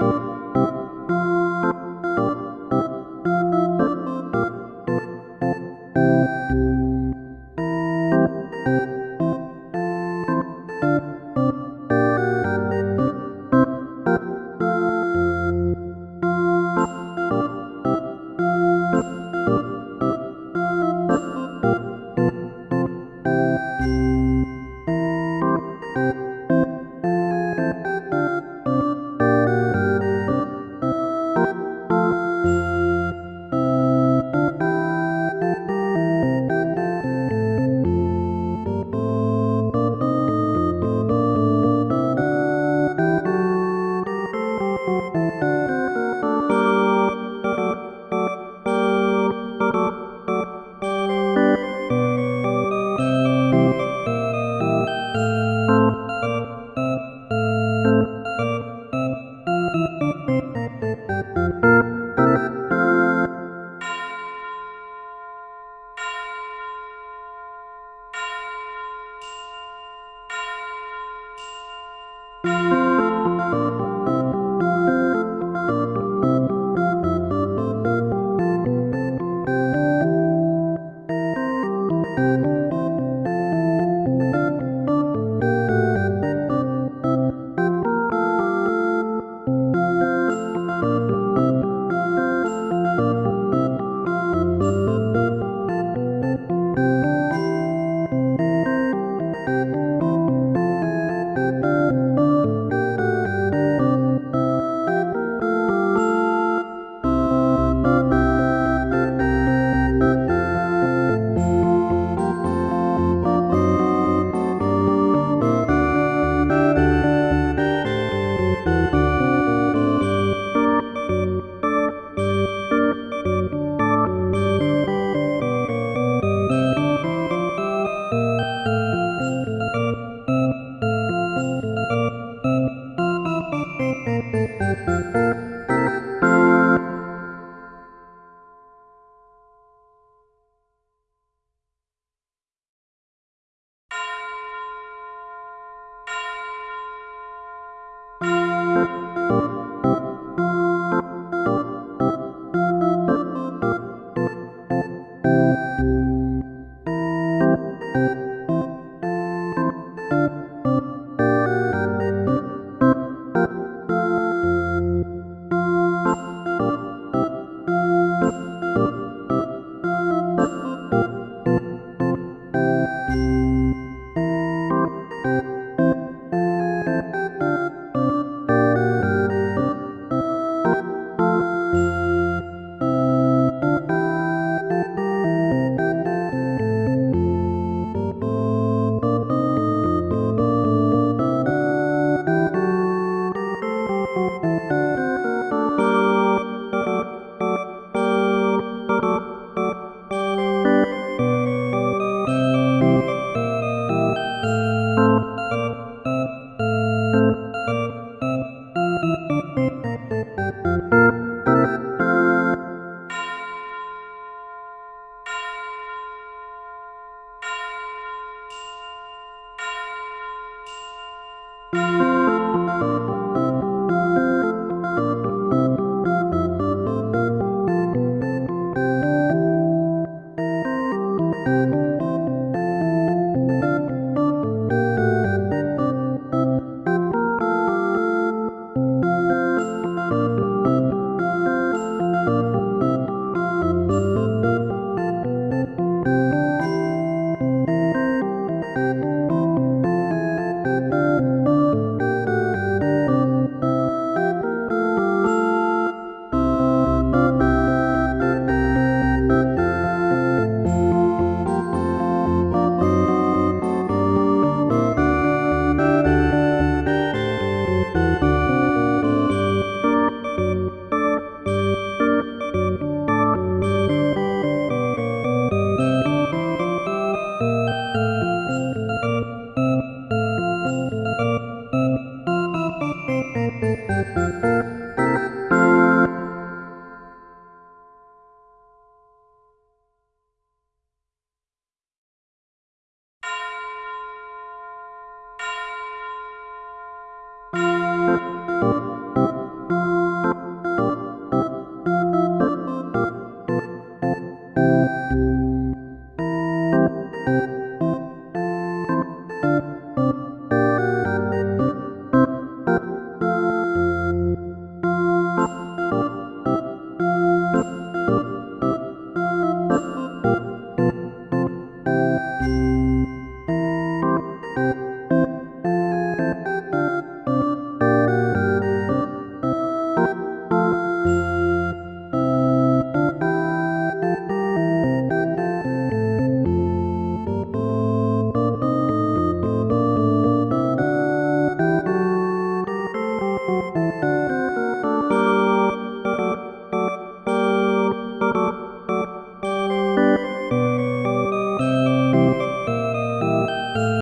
you Música